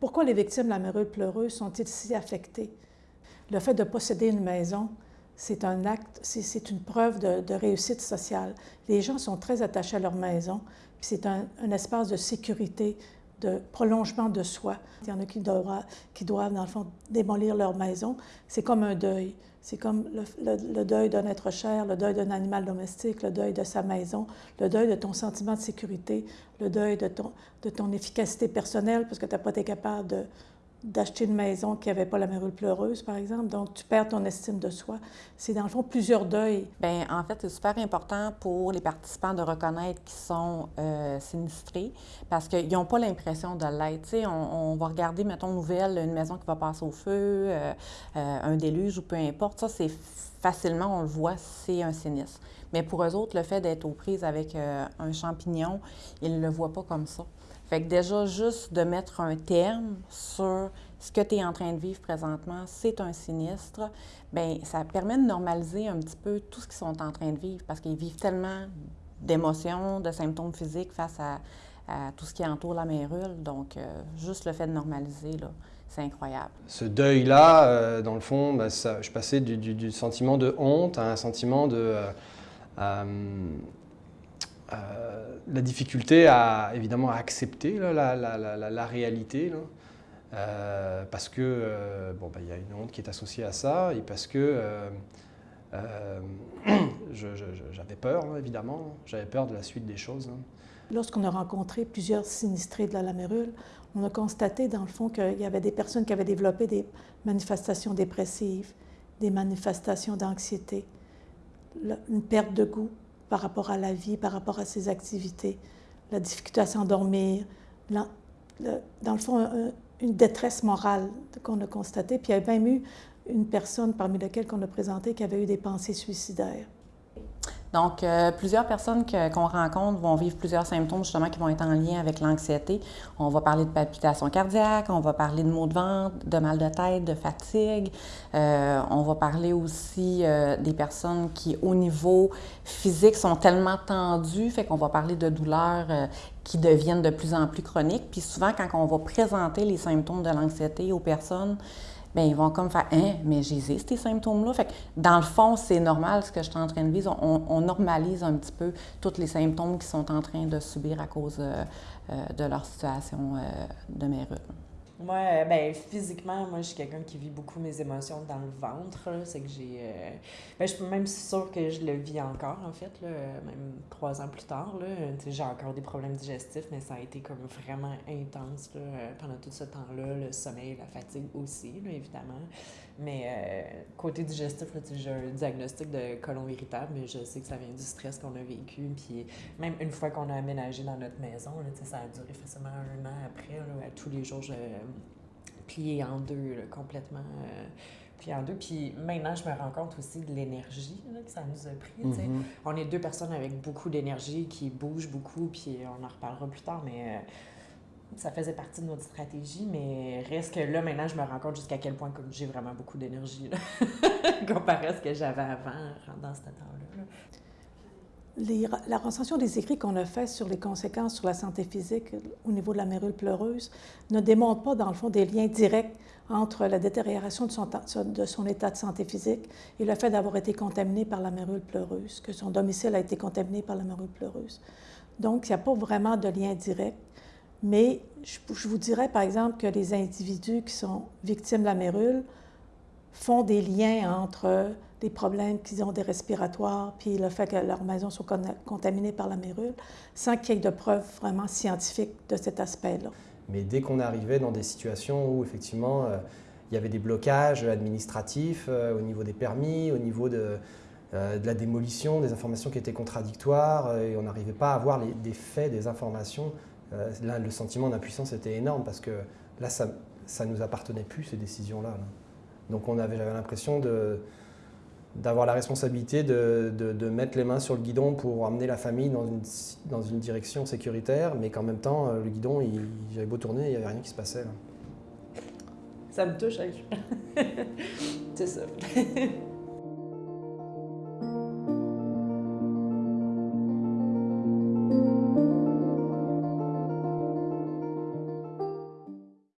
Pourquoi les victimes de la mérule pleureuse sont-ils si affectées? Le fait de posséder une maison, c'est un acte, c'est une preuve de, réussite sociale. Les gens sont très attachés à leur maison, puis c'est un, espace de sécurité, de prolongement de soi. Il y en a qui doivent, qui doivent dans le fond, démolir leur maison. C'est comme un deuil. C'est comme le, deuil d'un être cher, le deuil d'un animal domestique, le deuil de sa maison, le deuil de ton sentiment de sécurité, le deuil de ton, de ton efficacité personnelle parce que tu n'as pas été capable de, d'acheter une maison qui n'avait pas la mérule pleureuse, par exemple. Donc, tu perds ton estime de soi. C'est dans le fond plusieurs deuils. Bien, en fait, c'est super important pour les participants de reconnaître qu'ils sont euh, sinistrés parce qu'ils n'ont pas l'impression de l'être. Tu sais, on, va regarder, mettons, nouvelle, une maison qui va passer au feu, euh, euh, un déluge ou peu importe. Ça, c'est facilement, on le voit, c'est un sinistre. Mais pour eux autres, le fait d'être aux prises avec un champignon, ils ne le voient pas comme ça. Fait que déjà, juste de mettre un terme sur ce que tu es en train de vivre présentement, c'est un sinistre, bien, ça permet de normaliser un petit peu tout ce qu'ils sont en train de vivre parce qu'ils vivent tellement d'émotions, de symptômes physiques face à, tout ce qui entoure la mérule. Donc, euh, juste le fait de normaliser, là, c'est incroyable. Ce deuil-là, euh, dans le fond, ben, je passais du, sentiment de honte à un sentiment de... Euh, euh, la difficulté à évidemment accepter la, réalité, euh, parce que euh, bon, il y a une honte qui est associée à ça et parce que j'avais peur, évidemment, j'avais peur de la suite des choses. Hein. Lorsqu'on a rencontré plusieurs sinistrés de la Lamérule, on a constaté dans le fond qu'il y avait des personnes qui avaient développé des manifestations dépressives, des manifestations d'anxiété, une perte de goût, par rapport à la vie, par rapport à ses activités, la difficulté à s'endormir, dans le fond, une détresse morale qu'on a constatée. Puis il y a même eu une personne parmi lesquelles qu'on a présenté qui avait eu des pensées suicidaires. Donc, euh, plusieurs personnes qu'on rencontre vont vivre plusieurs symptômes justement qui vont être en lien avec l'anxiété. On va parler de palpitations cardiaques, on va parler de maux de ventre, de mal de tête, de fatigue. Euh, on va parler aussi euh, des personnes qui, au niveau physique, sont tellement tendues, fait qu'on va parler de douleurs qui deviennent de plus en plus chroniques. Puis souvent, quand on va présenter les symptômes de l'anxiété aux personnes, bien, ils vont comme faire Hein, mais j'ai ces symptômes-là. Dans le fond, c'est normal ce que je suis en train de vivre. On, normalise un petit peu tous les symptômes qu'ils sont en train de subir à cause euh, euh, de leur situation euh, de mérule. Moi, ben, physiquement, moi, je suis quelqu'un qui vit beaucoup mes émotions dans le ventre. C'est que j'ai. Euh, ben, je suis même sûre que je le vis encore, en fait, là, même trois ans plus tard. J'ai encore des problèmes digestifs, mais ça a été comme vraiment intense là, pendant tout ce temps-là. Le sommeil, la fatigue aussi, là, évidemment. Mais euh, côté digestif, j'ai un diagnostic de colon irritable, mais je sais que ça vient du stress qu'on a vécu. Puis même une fois qu'on a aménagé dans notre maison, là, ça a duré facilement un an après. Tous les jours, je pliais en deux, complètement euh, plié en deux. Puis maintenant, je me rends compte aussi de l'énergie que ça nous a pris. Mm-hmm. On est deux personnes avec beaucoup d'énergie qui bougent beaucoup, puis on en reparlera plus tard, mais... Euh, ça faisait partie de notre stratégie, mais reste que là, maintenant, je me rends compte jusqu'à quel point j'ai vraiment beaucoup d'énergie comparé à ce que j'avais avant, dans ce temps-là. La recension des écrits qu'on a fait sur les conséquences sur la santé physique au niveau de la mérule pleureuse ne démontre pas, dans le fond, des liens directs entre la détérioration de son, état de santé physique et le fait d'avoir été contaminé par la mérule pleureuse, que son domicile a été contaminé par la mérule pleureuse. Donc, il n'y a pas vraiment de lien direct. Mais je, vous dirais, par exemple, que les individus qui sont victimes de la mérule font des liens entre des problèmes qu'ils ont des respiratoires, puis le fait que leur maison soit contaminée par la mérule, sans qu'il y ait de preuves vraiment scientifiques de cet aspect-là. Mais dès qu'on arrivait dans des situations où, effectivement, euh, il y avait des blocages administratifs euh, au niveau des permis, au niveau de, euh, de, la démolition, des informations qui étaient contradictoires, et on n'arrivait pas à avoir des faits, des informations là, le sentiment d'impuissance était énorme parce que là, ça ne nous appartenait plus, ces décisions-là. Donc j'avais l'impression d'avoir la responsabilité de, mettre les mains sur le guidon pour amener la famille dans une, direction sécuritaire, mais qu'en même temps, le guidon, j'avais beau tourner, il n'y avait rien qui se passait. Ça me touche, hein. c'est ça.